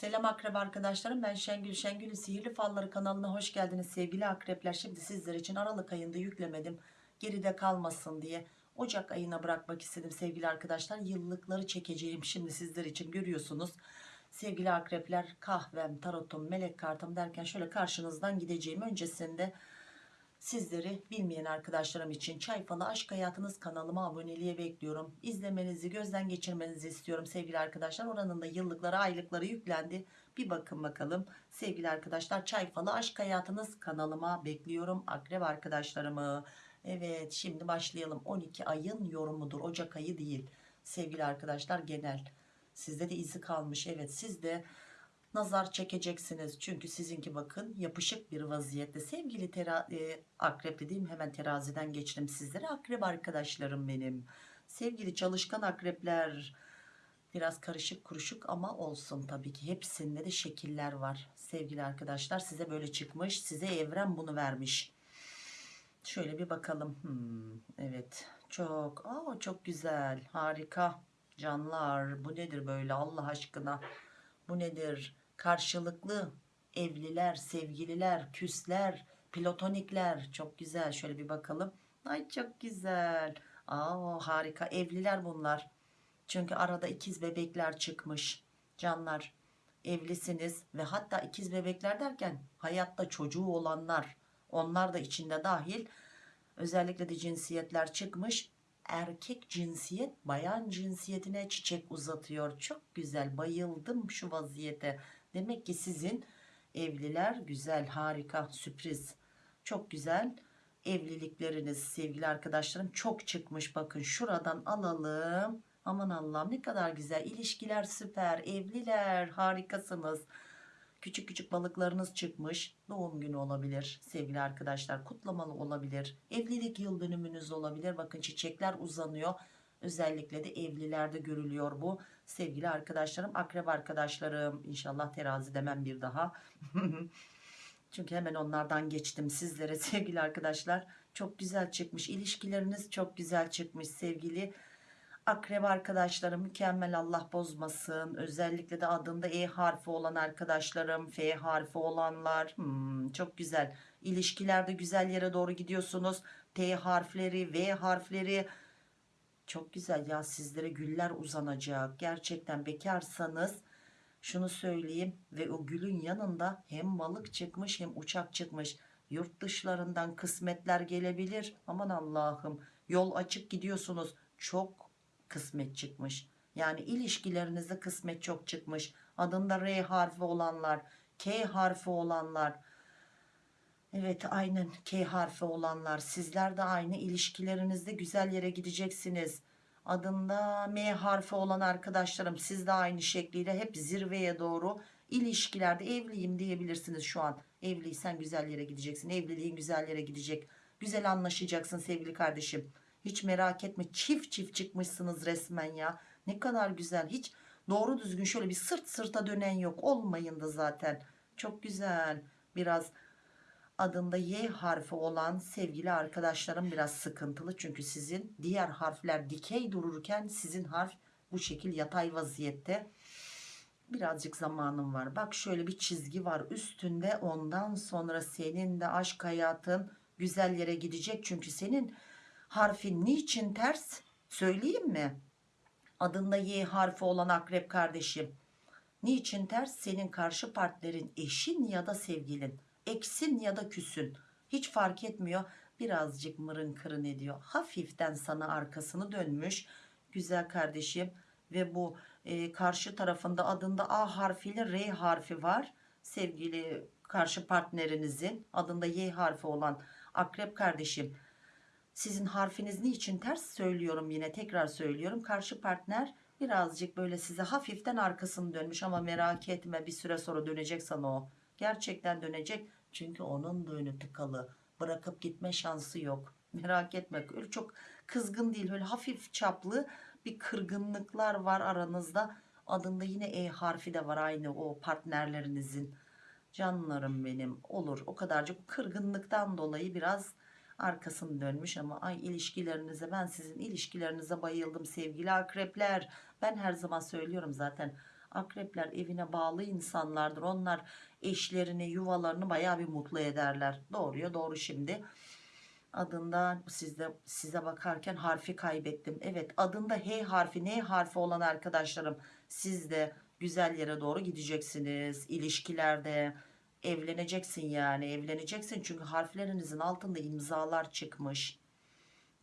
Selam akrep arkadaşlarım ben Şengül. Şengül'ün Sihirli Falları kanalına hoş geldiniz sevgili akrepler. Şimdi sizler için Aralık ayında yüklemedim geride kalmasın diye Ocak ayına bırakmak istedim sevgili arkadaşlar. Yıllıkları çekeceğim şimdi sizler için görüyorsunuz. Sevgili akrepler kahvem tarotum melek kartım derken şöyle karşınızdan gideceğim. Öncesinde Sizleri bilmeyen arkadaşlarım için Çay Falı Aşk Hayatınız kanalıma aboneliğe bekliyorum. İzlemenizi, gözden geçirmenizi istiyorum sevgili arkadaşlar. Oranın da yıllıkları, aylıkları yüklendi. Bir bakın bakalım sevgili arkadaşlar. Çay Falı Aşk Hayatınız kanalıma bekliyorum. Akrep arkadaşlarımı. Evet şimdi başlayalım. 12 ayın yorumudur. Ocak ayı değil. Sevgili arkadaşlar genel. Sizde de izi kalmış. Evet siz de nazar çekeceksiniz. Çünkü sizinki bakın yapışık bir vaziyette. Sevgili tera e, akrep dediğim hemen teraziden geçtim sizlere. Akrep arkadaşlarım benim. Sevgili çalışkan akrepler. Biraz karışık kuruşuk ama olsun tabii ki. Hepsinde de şekiller var. Sevgili arkadaşlar size böyle çıkmış. Size evren bunu vermiş. Şöyle bir bakalım. Hmm, evet çok aa, çok güzel harika canlar bu nedir böyle Allah aşkına bu nedir karşılıklı evliler sevgililer küsler platonikler. Çok güzel. Şöyle bir bakalım. Ay çok güzel. Aa harika. Evliler bunlar. Çünkü arada ikiz bebekler çıkmış. Canlar evlisiniz. Ve hatta ikiz bebekler derken hayatta çocuğu olanlar onlar da içinde dahil özellikle de cinsiyetler çıkmış. Erkek cinsiyet bayan cinsiyetine çiçek uzatıyor. Çok güzel. Bayıldım şu vaziyete demek ki sizin evliler güzel harika sürpriz. Çok güzel evlilikleriniz sevgili arkadaşlarım. Çok çıkmış. Bakın şuradan alalım. Aman Allah'ım ne kadar güzel ilişkiler süper. Evliler harikasınız. Küçük küçük balıklarınız çıkmış. Doğum günü olabilir sevgili arkadaşlar. Kutlamalı olabilir. Evlilik yıl dönümünüz olabilir. Bakın çiçekler uzanıyor özellikle de evlilerde görülüyor bu. Sevgili arkadaşlarım akrep arkadaşlarım inşallah terazi demem bir daha. Çünkü hemen onlardan geçtim sizlere sevgili arkadaşlar. Çok güzel çıkmış ilişkileriniz çok güzel çıkmış sevgili akrep arkadaşlarım. Mükemmel Allah bozmasın. Özellikle de adında E harfi olan arkadaşlarım F harfi olanlar. Hmm, çok güzel. İlişkilerde güzel yere doğru gidiyorsunuz. T harfleri V harfleri çok güzel. Ya sizlere güller uzanacak. Gerçekten bekarsanız şunu söyleyeyim. Ve o gülün yanında hem balık çıkmış hem uçak çıkmış. Yurt dışlarından kısmetler gelebilir. Aman Allah'ım. Yol açık gidiyorsunuz. Çok kısmet çıkmış. Yani ilişkilerinizde kısmet çok çıkmış. Adında R harfi olanlar K harfi olanlar Evet aynen K harfi olanlar sizler de aynı ilişkilerinizde güzel yere gideceksiniz. Adında M harfi olan arkadaşlarım siz de aynı şekliyle hep zirveye doğru ilişkilerde evliyim diyebilirsiniz şu an. Evliysen güzel yere gideceksin evliliğin güzel yere gidecek. Güzel anlaşacaksın sevgili kardeşim. Hiç merak etme çift çift çıkmışsınız resmen ya. Ne kadar güzel hiç doğru düzgün şöyle bir sırt sırta dönen yok olmayın da zaten. Çok güzel biraz adında Y harfi olan sevgili arkadaşlarım biraz sıkıntılı. Çünkü sizin diğer harfler dikey dururken sizin harf bu şekil yatay vaziyette. Birazcık zamanım var. Bak şöyle bir çizgi var üstünde ondan sonra senin de aşk hayatın güzel yere gidecek. Çünkü senin harfin niçin ters söyleyeyim mi? Adında Y harfi olan akrep kardeşim. Niçin ters? Senin karşı partnerin eşin ya da sevgilin eksin ya da küsün. Hiç fark etmiyor. Birazcık mırın kırın ediyor. Hafiften sana arkasını dönmüş. Güzel kardeşim. Ve bu e, karşı tarafında adında A harfiyle R harfi var. Sevgili karşı partnerinizin adında Y harfi olan akrep kardeşim. Sizin harfiniz niçin ters söylüyorum yine tekrar söylüyorum. Karşı partner birazcık böyle size hafiften arkasını dönmüş ama merak etme bir süre sonra dönecek sana o gerçekten dönecek. Çünkü onun da önü tıkalı. Bırakıp gitme şansı yok. Merak etme. Öyle çok kızgın değil. Öyle hafif çaplı bir kırgınlıklar var aranızda. Adında yine E harfi de var aynı o partnerlerinizin. Canlarım benim. Olur. O kadarcık. Kırgınlıktan dolayı biraz arkasını dönmüş ama ay ilişkilerinize ben sizin ilişkilerinize bayıldım sevgili akrepler. Ben her zaman söylüyorum zaten Akrepler evine bağlı insanlardır. Onlar eşlerini, yuvalarını bayağı bir mutlu ederler. Doğruya doğru şimdi. Adında sizde size bakarken harfi kaybettim. Evet adında H harfi, N harfi olan arkadaşlarım siz de güzel yere doğru gideceksiniz. İlişkilerde evleneceksin yani evleneceksin çünkü harflerinizin altında imzalar çıkmış.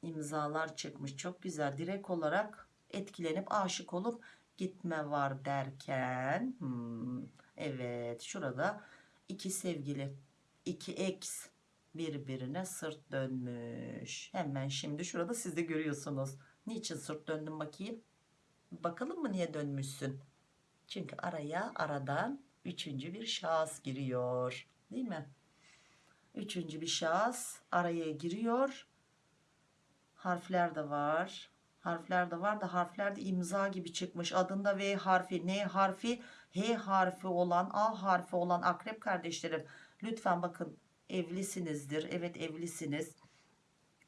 İmzalar çıkmış. Çok güzel. Direkt olarak etkilenip aşık olup gitme var derken hmm, evet şurada iki sevgili iki ex birbirine sırt dönmüş. Hemen şimdi şurada siz de görüyorsunuz. Niçin sırt döndün bakayım? Bakalım mı niye dönmüşsün? Çünkü araya aradan üçüncü bir şahıs giriyor. Değil mi? Üçüncü bir şahıs araya giriyor. Harfler de var. Harfler de var da harflerde imza gibi çıkmış. Adında V harfi, N harfi, H harfi olan, A harfi olan akrep kardeşlerim. Lütfen bakın evlisinizdir. Evet evlisiniz.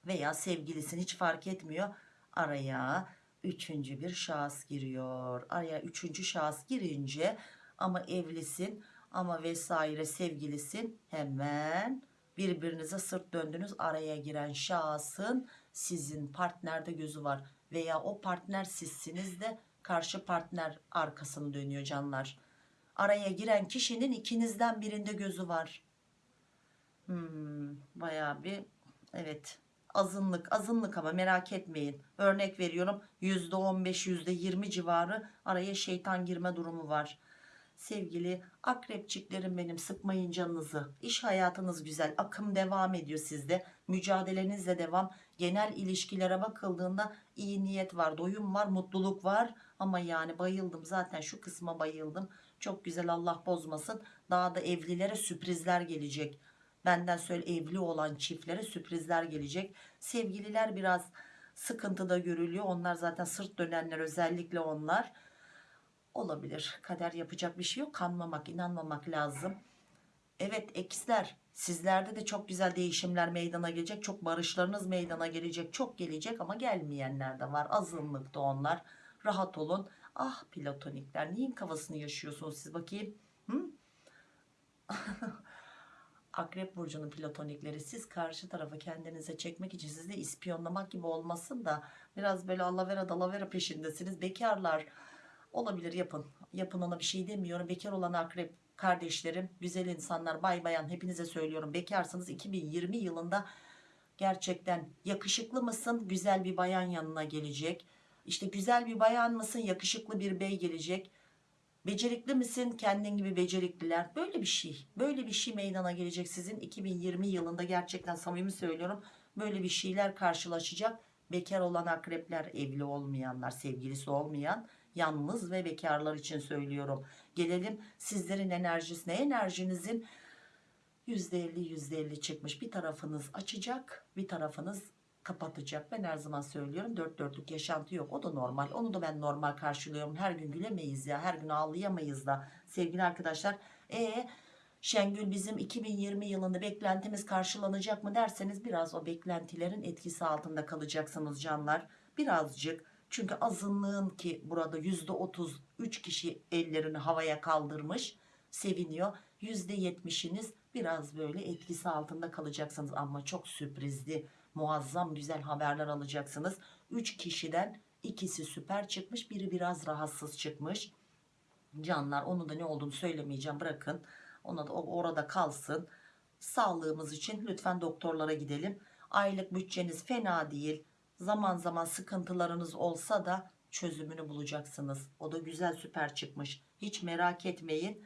Veya sevgilisin hiç fark etmiyor. Araya üçüncü bir şahıs giriyor. Araya üçüncü şahıs girince ama evlisin ama vesaire sevgilisin hemen birbirinize sırt döndünüz araya giren şahsın sizin partnerde gözü var veya o partner sizsiniz de karşı partner arkasını dönüyor canlar. Araya giren kişinin ikinizden birinde gözü var. Hmm, bayağı bir evet azınlık azınlık ama merak etmeyin. Örnek veriyorum %15 %20 civarı araya şeytan girme durumu var sevgili akrepçiklerim benim sıkmayın canınızı. İş hayatınız güzel akım devam ediyor sizde. Mücadelenizle devam. Genel ilişkilere bakıldığında iyi niyet var doyum var mutluluk var. Ama yani bayıldım zaten şu kısma bayıldım. Çok güzel Allah bozmasın. Daha da evlilere sürprizler gelecek. Benden söyle evli olan çiftlere sürprizler gelecek. Sevgililer biraz sıkıntıda görülüyor. Onlar zaten sırt dönenler özellikle onlar olabilir. Kader yapacak bir şey yok. Kanmamak inanmamak lazım. Evet eksler. Sizlerde de çok güzel değişimler meydana gelecek. Çok barışlarınız meydana gelecek. Çok gelecek ama gelmeyenler de var. Azınlıkta onlar. Rahat olun. Ah platonikler neyin kafasını yaşıyorsunuz siz bakayım? Hı? Akrep burcunun platonikleri siz karşı tarafa kendinize çekmek için sizi ispiyonlamak gibi olmasın da biraz böyle alavera dalavera peşindesiniz. Bekarlar olabilir yapın. Yapın ona bir şey demiyorum. Bekar olan akrep kardeşlerim güzel insanlar bay bayan hepinize söylüyorum. Bekarsınız. 2020 yılında gerçekten yakışıklı mısın? Güzel bir bayan yanına gelecek. İşte güzel bir bayan mısın? Yakışıklı bir bey gelecek. Becerikli misin? Kendin gibi becerikliler. Böyle bir şey böyle bir şey meydana gelecek sizin. 2020 yılında gerçekten samimi söylüyorum. Böyle bir şeyler karşılaşacak. Bekar olan akrepler evli olmayanlar sevgilisi olmayan yalnız ve bekarlar için söylüyorum. Gelelim sizlerin enerjisine enerjinizin? %50 %50 çıkmış. Bir tarafınız açacak bir tarafınız kapatacak. Ben her zaman söylüyorum dört dörtlük yaşantı yok. O da normal. Onu da ben normal karşılıyorum. Her gün gülemeyiz ya her gün ağlayamayız da. Sevgili arkadaşlar e Şengül bizim 2020 yılında beklentimiz karşılanacak mı derseniz biraz o beklentilerin etkisi altında kalacaksınız canlar. Birazcık çünkü azınlığın ki burada yüzde otuz üç kişi ellerini havaya kaldırmış seviniyor. Yüzde yetmişiniz biraz böyle etkisi altında kalacaksınız ama çok sürprizli muazzam güzel haberler alacaksınız. Üç kişiden ikisi süper çıkmış biri biraz rahatsız çıkmış. Canlar onu da ne olduğunu söylemeyeceğim bırakın. Ona da orada kalsın. Sağlığımız için lütfen doktorlara gidelim. Aylık bütçeniz fena değil zaman zaman sıkıntılarınız olsa da çözümünü bulacaksınız. O da güzel süper çıkmış. Hiç merak etmeyin.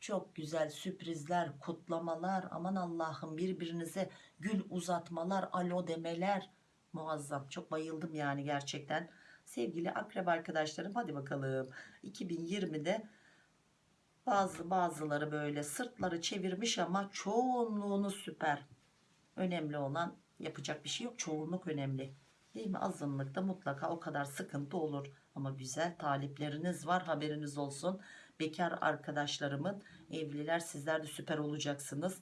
Çok güzel sürprizler, kutlamalar, aman Allah'ım birbirinize gül uzatmalar, alo demeler. Muazzam. Çok bayıldım yani gerçekten. Sevgili akrep arkadaşlarım hadi bakalım. 2020'de bazı bazıları böyle sırtları çevirmiş ama çoğunluğunu süper. Önemli olan yapacak bir şey yok. Çoğunluk önemli. Değil mi? Azınlıkta mutlaka o kadar sıkıntı olur. Ama güzel talipleriniz var haberiniz olsun. Bekar arkadaşlarımın evliler sizler de süper olacaksınız.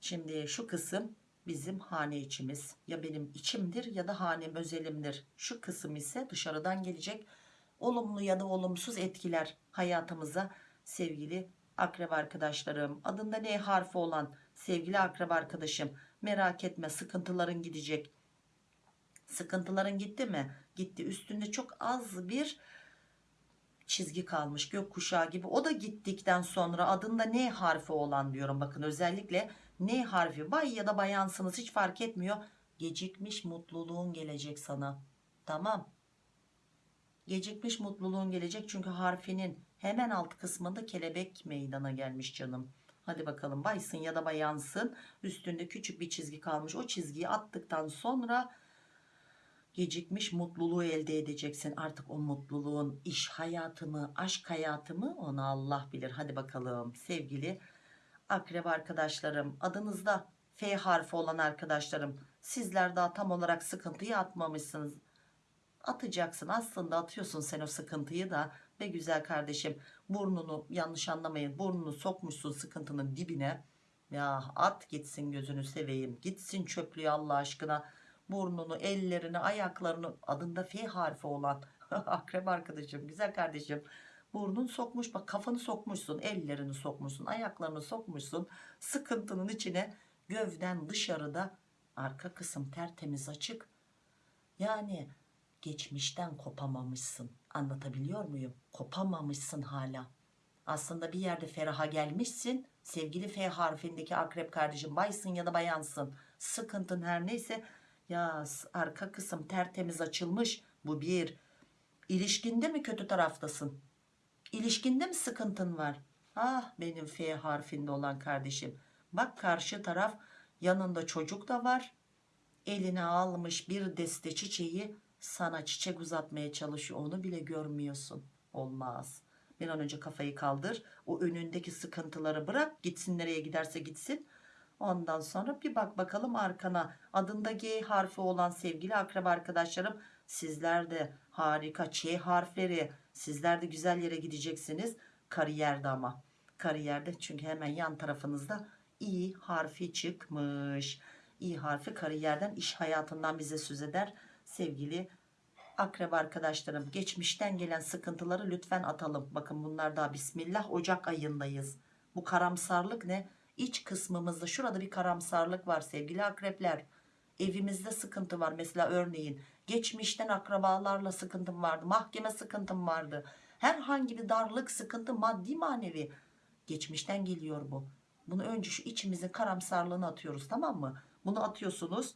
Şimdi şu kısım bizim hane içimiz. Ya benim içimdir ya da hanem özelimdir. Şu kısım ise dışarıdan gelecek olumlu ya da olumsuz etkiler hayatımıza sevgili akrep arkadaşlarım adında ne harfi olan sevgili akrep arkadaşım merak etme sıkıntıların gidecek. Sıkıntıların gitti mi? Gitti. Üstünde çok az bir çizgi kalmış. Gökkuşağı gibi. O da gittikten sonra adında ne harfi olan diyorum. Bakın özellikle ne harfi bay ya da bayansınız hiç fark etmiyor. Gecikmiş mutluluğun gelecek sana. Tamam. Gecikmiş mutluluğun gelecek çünkü harfinin hemen alt kısmında kelebek meydana gelmiş canım hadi bakalım baysın ya da bayansın. Üstünde küçük bir çizgi kalmış. O çizgiyi attıktan sonra gecikmiş mutluluğu elde edeceksin. Artık o mutluluğun iş hayatı mı aşk hayatı mı onu Allah bilir. Hadi bakalım sevgili akrep arkadaşlarım. Adınızda F harfi olan arkadaşlarım sizler daha tam olarak sıkıntıyı atmamışsınız. Atacaksın. Aslında atıyorsun sen o sıkıntıyı da. Ve güzel kardeşim burnunu yanlış anlamayın burnunu sokmuşsun sıkıntının dibine. Ya at gitsin gözünü seveyim gitsin çöplüğü Allah aşkına. Burnunu ellerini ayaklarını adında F harfi olan akrep arkadaşım güzel kardeşim. Burnun sokmuş bak kafanı sokmuşsun ellerini sokmuşsun ayaklarını sokmuşsun. Sıkıntının içine gövden dışarıda arka kısım tertemiz açık. Yani geçmişten kopamamışsın. Anlatabiliyor muyum? Kopamamışsın hala. Aslında bir yerde feraha gelmişsin. Sevgili F harfindeki akrep kardeşim baysın ya da bayansın. Sıkıntın her neyse. Ya arka kısım tertemiz açılmış. Bu bir. İlişkinde mi kötü taraftasın? İlişkinde mi sıkıntın var? Ah benim F harfinde olan kardeşim. Bak karşı taraf yanında çocuk da var. Eline almış bir deste çiçeği sana çiçek uzatmaya çalışıyor onu bile görmüyorsun. Olmaz. Bir an önce kafayı kaldır o önündeki sıkıntıları bırak gitsin nereye giderse gitsin. Ondan sonra bir bak bakalım arkana. Adında G harfi olan sevgili akraba arkadaşlarım sizler de harika Ç harfleri. Sizler de güzel yere gideceksiniz. Kariyerde ama. Kariyerde çünkü hemen yan tarafınızda İ harfi çıkmış. İ harfi kariyerden iş hayatından bize söz eder sevgili akrep arkadaşlarım geçmişten gelen sıkıntıları lütfen atalım. Bakın bunlar daha bismillah ocak ayındayız. Bu karamsarlık ne? İç kısmımızda şurada bir karamsarlık var sevgili akrepler. Evimizde sıkıntı var. Mesela örneğin geçmişten akrabalarla sıkıntım vardı mahkeme sıkıntım vardı. Herhangi bir darlık sıkıntı maddi manevi. Geçmişten geliyor bu. Bunu önce şu içimizin karamsarlığını atıyoruz tamam mı? Bunu atıyorsunuz.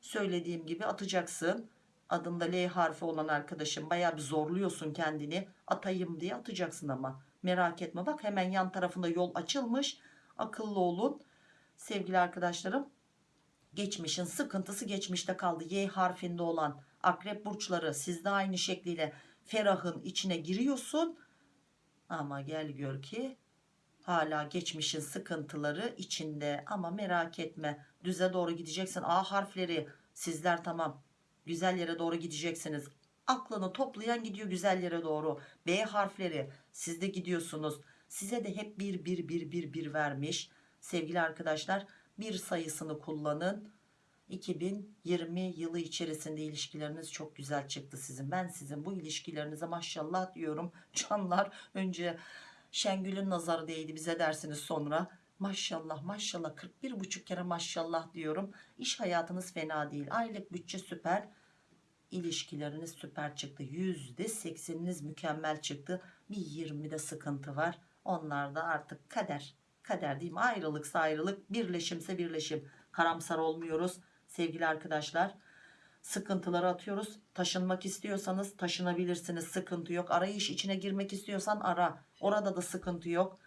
Söylediğim gibi atacaksın adında L harfi olan arkadaşım bayağı bir zorluyorsun kendini. Atayım diye atacaksın ama. Merak etme. Bak hemen yan tarafında yol açılmış. Akıllı olun. Sevgili arkadaşlarım geçmişin sıkıntısı geçmişte kaldı. Y harfinde olan akrep burçları sizde aynı şekliyle ferahın içine giriyorsun. Ama gel gör ki hala geçmişin sıkıntıları içinde. Ama merak etme. Düze doğru gideceksin. A harfleri sizler tamam güzel yere doğru gideceksiniz. Aklını toplayan gidiyor güzel yere doğru. B harfleri siz de gidiyorsunuz. Size de hep bir bir bir bir bir vermiş. Sevgili arkadaşlar bir sayısını kullanın. 2020 yılı içerisinde ilişkileriniz çok güzel çıktı sizin. Ben sizin bu ilişkilerinize maşallah diyorum. Canlar önce Şengül'ün nazarı değdi bize dersiniz sonra. Maşallah maşallah 41 buçuk kere maşallah diyorum. İş hayatınız fena değil. Aylık bütçe süper ilişkileriniz süper çıktı. Yüzde sekseniniz mükemmel çıktı. Bir 20'de sıkıntı var. Onlar da artık kader. Kader değil mi? Ayrılıksa ayrılık birleşimse birleşim. Karamsar olmuyoruz sevgili arkadaşlar. Sıkıntıları atıyoruz. Taşınmak istiyorsanız taşınabilirsiniz. Sıkıntı yok. Arayış içine girmek istiyorsan ara. Orada da sıkıntı yok.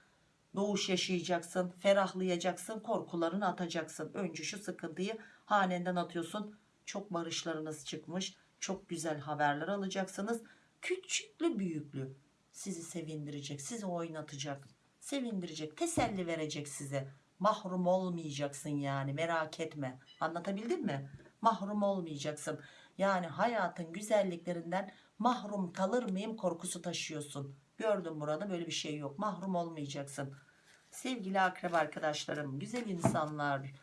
Doğuş yaşayacaksın ferahlayacaksın korkularını atacaksın. Önce şu sıkıntıyı hanenden atıyorsun. Çok barışlarınız çıkmış çok güzel haberler alacaksınız küçüklü büyüklü sizi sevindirecek sizi oynatacak sevindirecek teselli verecek size. Mahrum olmayacaksın yani merak etme. Anlatabildim mi? Mahrum olmayacaksın. Yani hayatın güzelliklerinden mahrum kalır mıyım korkusu taşıyorsun. Gördüm burada böyle bir şey yok. Mahrum olmayacaksın. Sevgili akrep arkadaşlarım güzel insanlar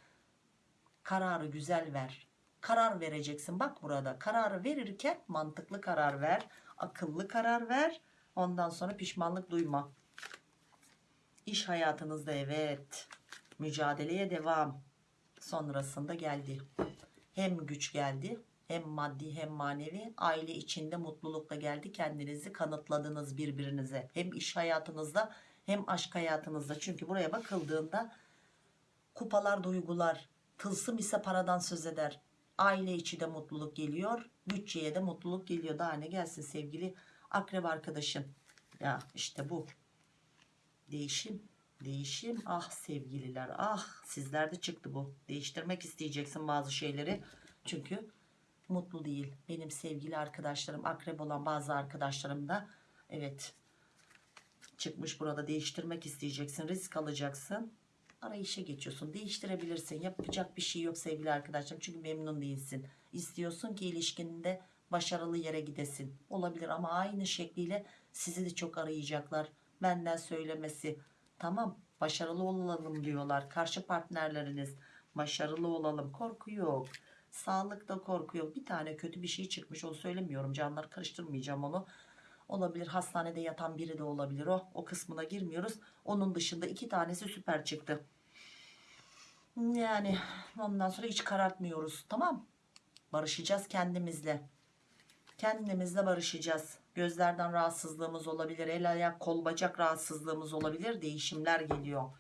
kararı güzel ver karar vereceksin bak burada kararı verirken mantıklı karar ver Akıllı karar ver. Ondan sonra pişmanlık duyma. İş hayatınızda evet. Mücadeleye devam. Sonrasında geldi. Hem güç geldi hem maddi hem manevi aile içinde mutlulukla geldi kendinizi kanıtladınız birbirinize hem iş hayatınızda hem aşk hayatınızda çünkü buraya bakıldığında kupalar duygular tılsım ise paradan söz eder aile içi de mutluluk geliyor bütçeye de mutluluk geliyor. Daha ne gelsin sevgili akrep arkadaşım? Ya işte bu. Değişim değişim. Ah sevgililer ah. Sizlerde çıktı bu. Değiştirmek isteyeceksin bazı şeyleri. Çünkü mutlu değil. Benim sevgili arkadaşlarım akrep olan bazı arkadaşlarım da evet çıkmış burada. Değiştirmek isteyeceksin risk alacaksın arayışa geçiyorsun. Değiştirebilirsin. Yapacak bir şey yok sevgili arkadaşlarım. Çünkü memnun değilsin. İstiyorsun ki ilişkinde başarılı yere gidesin. Olabilir ama aynı şekliyle sizi de çok arayacaklar. Benden söylemesi. Tamam başarılı olalım diyorlar. Karşı partnerleriniz başarılı olalım. Korku yok. Sağlıkta korku yok. Bir tane kötü bir şey çıkmış onu söylemiyorum. Canlar karıştırmayacağım onu olabilir hastanede yatan biri de olabilir. O o kısmına girmiyoruz. Onun dışında iki tanesi süper çıktı. Yani ondan sonra hiç karartmıyoruz. Tamam. Barışacağız kendimizle. Kendimizle barışacağız. Gözlerden rahatsızlığımız olabilir el ayak kol bacak rahatsızlığımız olabilir. Değişimler geliyor.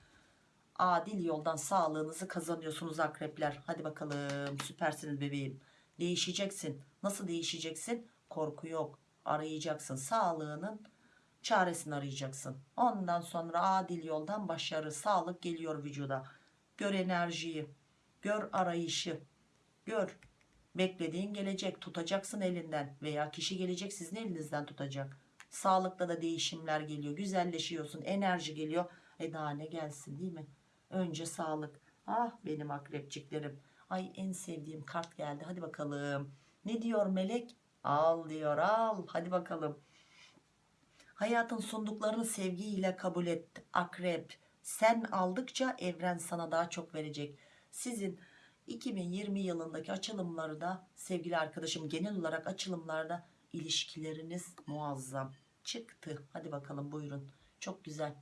Adil yoldan sağlığınızı kazanıyorsunuz akrepler. Hadi bakalım süpersiniz bebeğim. Değişeceksin. Nasıl değişeceksin? Korku yok arayacaksın. Sağlığının çaresini arayacaksın. Ondan sonra adil yoldan başarı sağlık geliyor vücuda. Gör enerjiyi gör arayışı gör. Beklediğin gelecek tutacaksın elinden veya kişi gelecek sizin elinizden tutacak. Sağlıkta da değişimler geliyor güzelleşiyorsun enerji geliyor. E daha ne gelsin değil mi? Önce sağlık. Ah benim akrepçiklerim. Ay en sevdiğim kart geldi. Hadi bakalım. Ne diyor melek al diyor al. Hadi bakalım. Hayatın sunduklarını sevgiyle kabul et akrep. Sen aldıkça evren sana daha çok verecek. Sizin 2020 yılındaki açılımları da sevgili arkadaşım genel olarak açılımlarda ilişkileriniz muazzam çıktı. Hadi bakalım buyurun. Çok güzel.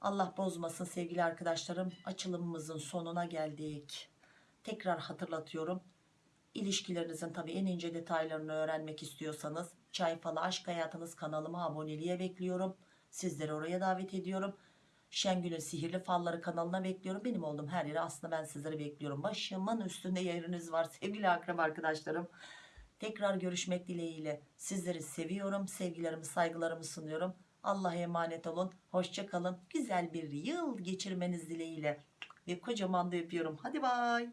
Allah bozmasın sevgili arkadaşlarım açılımımızın sonuna geldik. Tekrar hatırlatıyorum İlişkilerinizin tabii en ince detaylarını öğrenmek istiyorsanız Çay Falı Aşk Hayatınız kanalıma aboneliğe bekliyorum. Sizleri oraya davet ediyorum. Şengül'ün Sihirli Falları kanalına bekliyorum. Benim olduğum her yere aslında ben sizleri bekliyorum. Başımın üstünde yeriniz var sevgili akrep arkadaşlarım. Tekrar görüşmek dileğiyle sizleri seviyorum. Sevgilerimi saygılarımı sunuyorum. Allah'a emanet olun. Hoşça kalın. Güzel bir yıl geçirmeniz dileğiyle. Ve kocaman da öpüyorum. Hadi bay.